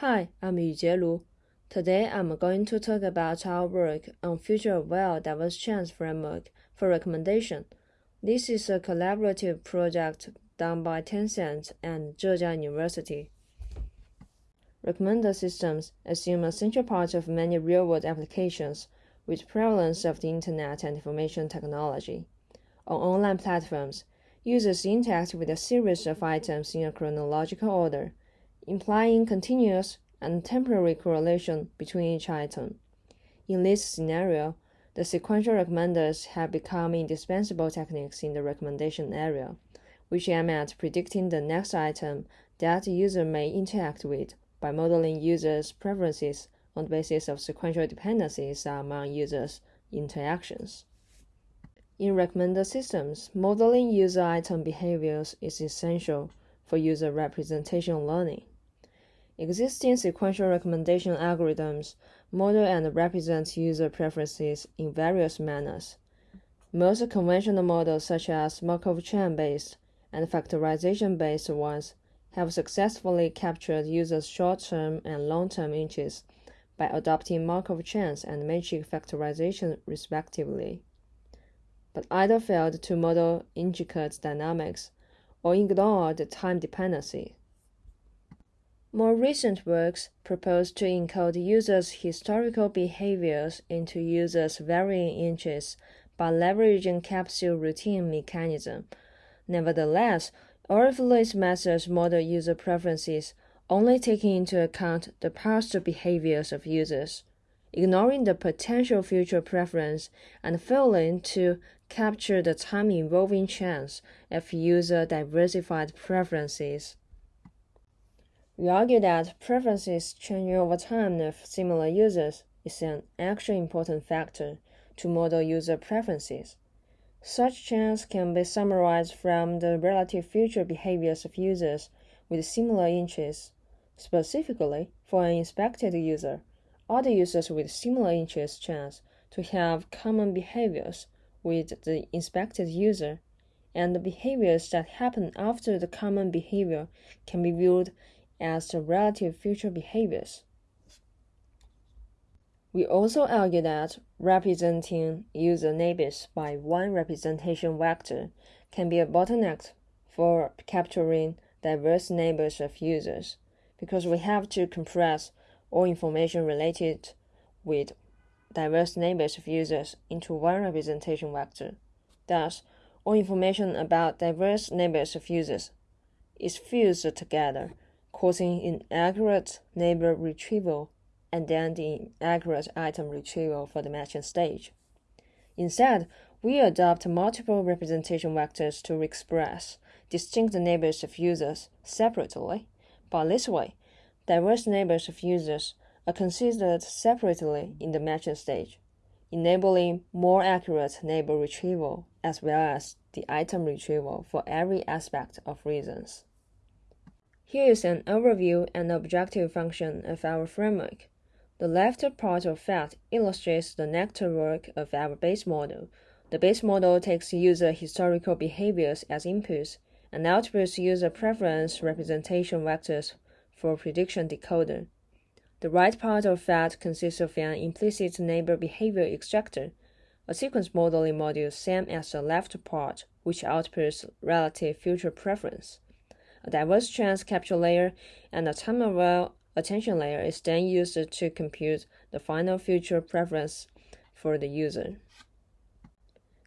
Hi, I'm Yujie Lu. Today I'm going to talk about our work on Future Well Diverse chance framework for recommendation. This is a collaborative project done by Tencent and Zhejiang University. Recommender systems assume a central part of many real-world applications with prevalence of the Internet and information technology. On online platforms, users interact with a series of items in a chronological order implying continuous and temporary correlation between each item. In this scenario, the sequential recommenders have become indispensable techniques in the recommendation area, which aim at predicting the next item that the user may interact with by modeling users' preferences on the basis of sequential dependencies among users' interactions. In recommender systems, modeling user item behaviors is essential for user representation learning. Existing sequential recommendation algorithms model and represent user preferences in various manners. Most conventional models, such as Markov chain based and factorization based ones, have successfully captured users' short term and long term interests by adopting Markov chains and matrix factorization, respectively, but either failed to model intricate dynamics or ignored time dependency. More recent works propose to encode users' historical behaviors into users' varying interests by leveraging capsule routing mechanism. Nevertheless, of methods model user preferences, only taking into account the past behaviors of users, ignoring the potential future preference and failing to capture the time-evolving chance of user diversified preferences. We argue that preferences change over time of similar users is an actually important factor to model user preferences. Such change can be summarized from the relative future behaviors of users with similar interests. Specifically, for an inspected user, other users with similar interests chance to have common behaviors with the inspected user, and the behaviors that happen after the common behavior can be viewed as the relative future behaviors. We also argue that representing user neighbors by one representation vector can be a bottleneck for capturing diverse neighbors of users because we have to compress all information related with diverse neighbors of users into one representation vector. Thus, all information about diverse neighbors of users is fused together causing inaccurate neighbor retrieval and then the inaccurate item retrieval for the matching stage. Instead, we adopt multiple representation vectors to express distinct neighbors of users separately. By this way, diverse neighbors of users are considered separately in the matching stage, enabling more accurate neighbor retrieval as well as the item retrieval for every aspect of reasons. Here is an overview and objective function of our framework. The left part of FAT illustrates the network of our base model. The base model takes user historical behaviors as inputs and outputs user preference representation vectors for prediction decoder. The right part of FAT consists of an implicit neighbor behavior extractor, a sequence modeling module same as the left part, which outputs relative future preference. A diverse chance capture layer and a time-aware attention layer is then used to compute the final future preference for the user.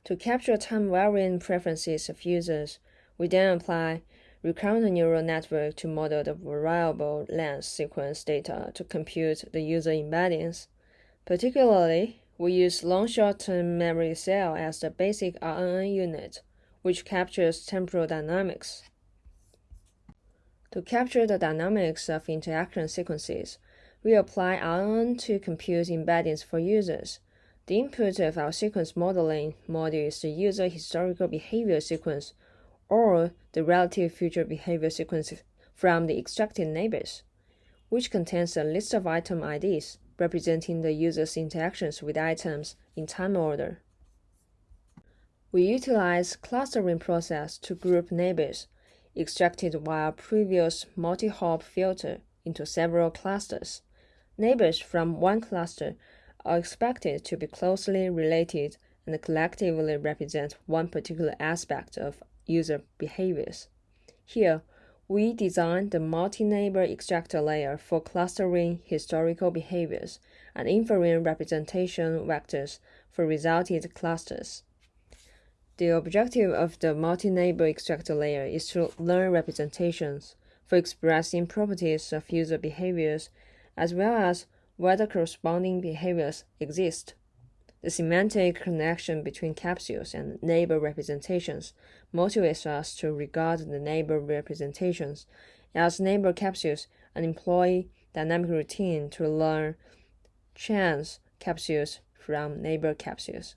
To capture time-varying preferences of users, we then apply recurrent neural network to model the variable length sequence data to compute the user embeddings. Particularly, we use long short-term memory cell as the basic RNN unit, which captures temporal dynamics. To capture the dynamics of interaction sequences, we apply RNN to compute embeddings for users. The input of our sequence modeling module is the user historical behavior sequence or the relative future behavior sequence from the extracted neighbors, which contains a list of item IDs representing the user's interactions with items in time order. We utilize clustering process to group neighbors extracted via previous multi-hop filter into several clusters. Neighbors from one cluster are expected to be closely related and collectively represent one particular aspect of user behaviors. Here, we designed the multi-neighbor extractor layer for clustering historical behaviors and inferring representation vectors for resulted clusters. The objective of the multi-neighbor extractor layer is to learn representations for expressing properties of user behaviors as well as whether corresponding behaviors exist. The semantic connection between capsules and neighbor representations motivates us to regard the neighbor representations as neighbor capsules and employ dynamic routing to learn chance capsules from neighbor capsules.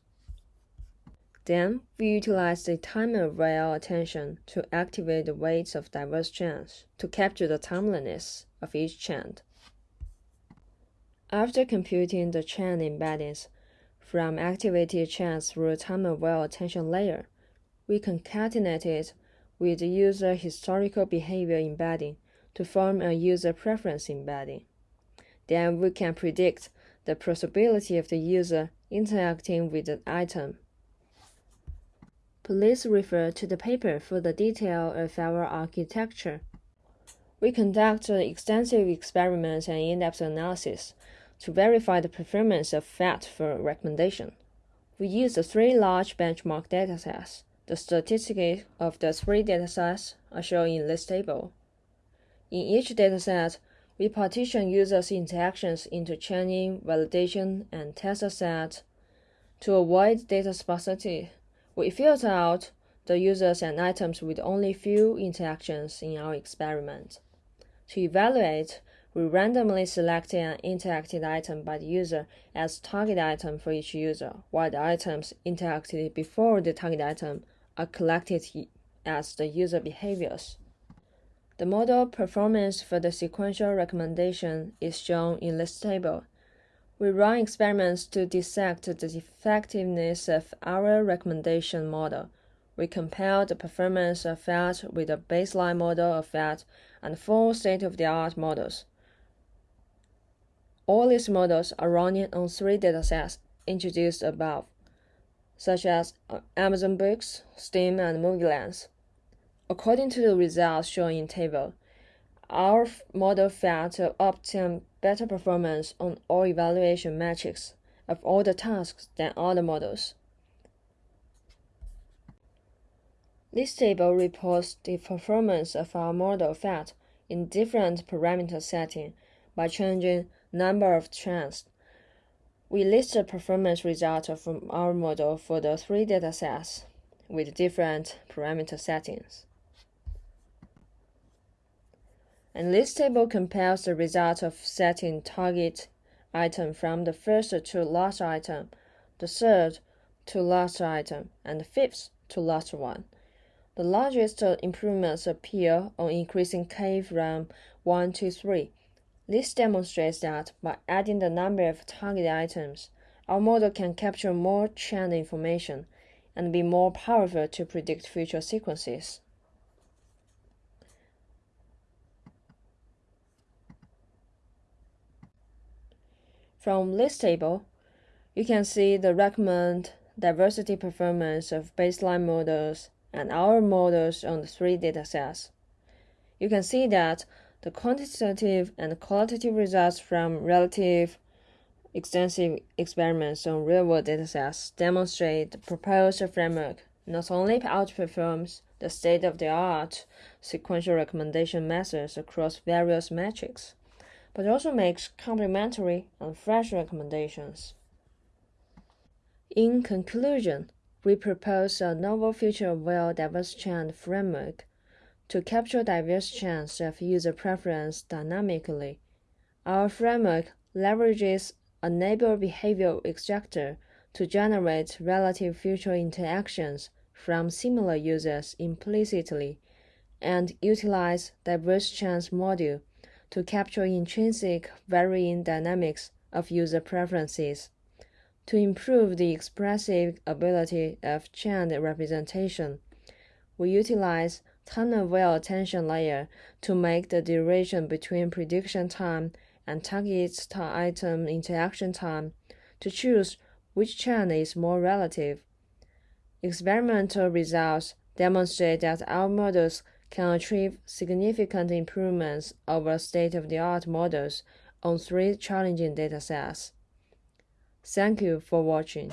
Then we utilize the time-aware attention to activate the weights of diverse chains to capture the timeliness of each chain. After computing the chain embeddings, from activated chains through a time-aware attention layer. We concatenate it with the user historical behavior embedding to form a user preference embedding. Then we can predict the possibility of the user interacting with the item. Please refer to the paper for the detail of our architecture. We conduct extensive experiments and in-depth analysis to verify the performance of FAT for recommendation. We use the three large benchmark datasets. The statistics of the three datasets are shown in this table. In each dataset, we partition users' interactions into training, validation, and test sets To avoid data sparsity, we filter out the users and items with only few interactions in our experiment. To evaluate we randomly selected an interacted item by the user as target item for each user, while the items interacted before the target item are collected as the user behaviors. The model performance for the sequential recommendation is shown in this table. We run experiments to dissect the effectiveness of our recommendation model. We compare the performance of FAT with a baseline model of FAT and four state-of-the-art models. All these models are running on three datasets introduced above, such as uh, Amazon Books, Steam, and MovieLens. According to the results shown in table, our model failed to obtain better performance on all evaluation metrics of all the tasks than other models. This table reports the performance of our model FAT in different parameter settings by changing number of trends. We list the performance results from our model for the three datasets with different parameter settings. And this table compares the result of setting target item from the first to last item, the third to last item, and the fifth to last one. The largest improvements appear on increasing K from 1 to 3 this demonstrates that by adding the number of target items, our model can capture more trend information and be more powerful to predict future sequences. From this table, you can see the recommend diversity performance of baseline models and our models on the three datasets. You can see that the quantitative and qualitative results from relative extensive experiments on real-world datasets demonstrate the proposed framework not only outperforms the state-of-the-art sequential recommendation methods across various metrics, but also makes complementary and fresh recommendations. In conclusion, we propose a novel future-aware diverse chain framework to capture diverse chains of user preference dynamically. Our framework leverages a neighbor behavior extractor to generate relative future interactions from similar users implicitly and utilize diverse chains module to capture intrinsic varying dynamics of user preferences. To improve the expressive ability of chain representation, we utilize well attention layer to make the duration between prediction time and target item interaction time to choose which chain is more relative. Experimental results demonstrate that our models can achieve significant improvements over state-of-the-art models on three challenging datasets. Thank you for watching.